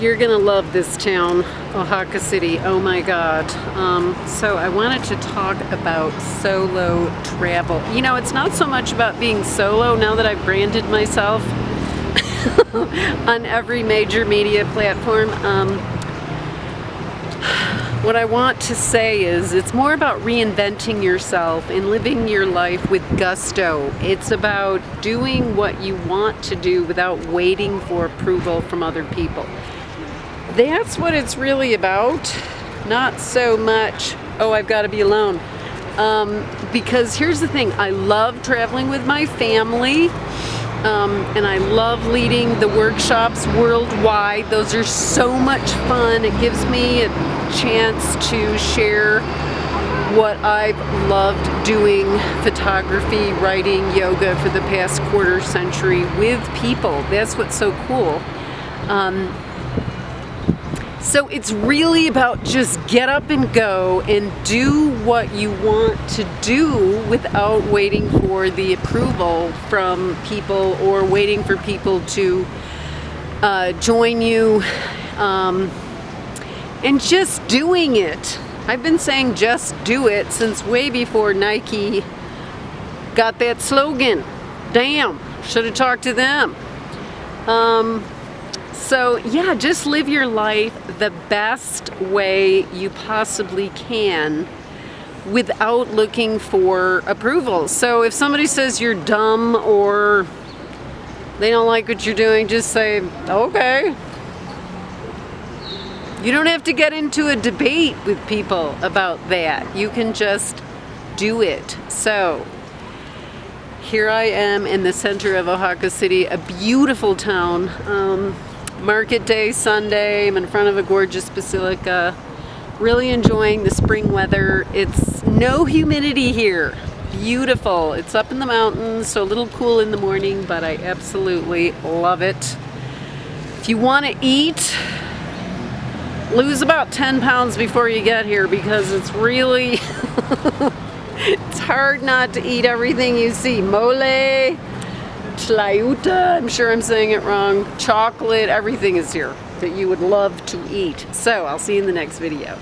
You're gonna love this town, Oaxaca City. Oh my God. Um, so I wanted to talk about solo travel. You know, it's not so much about being solo now that I've branded myself on every major media platform. Um, what I want to say is it's more about reinventing yourself and living your life with gusto. It's about doing what you want to do without waiting for approval from other people. That's what it's really about. Not so much, oh, I've got to be alone. Um, because here's the thing, I love traveling with my family. Um, and I love leading the workshops worldwide. Those are so much fun. It gives me a chance to share what I've loved doing, photography, writing, yoga for the past quarter century with people. That's what's so cool. Um, so it's really about just get up and go and do what you want to do without waiting for the approval from people or waiting for people to uh, join you um, and just doing it. I've been saying just do it since way before Nike got that slogan. Damn, should have talked to them. Um, so yeah, just live your life the best way you possibly can without looking for approval. So if somebody says you're dumb or they don't like what you're doing, just say, okay. You don't have to get into a debate with people about that. You can just do it. So here I am in the center of Oaxaca City, a beautiful town. Um, market day Sunday. I'm in front of a gorgeous basilica. Really enjoying the spring weather. It's no humidity here. Beautiful. It's up in the mountains, so a little cool in the morning, but I absolutely love it. If you want to eat, lose about 10 pounds before you get here because it's really, it's hard not to eat everything you see. Mole, tlayuta, I'm sure I'm saying it wrong, chocolate, everything is here that you would love to eat. So I'll see you in the next video.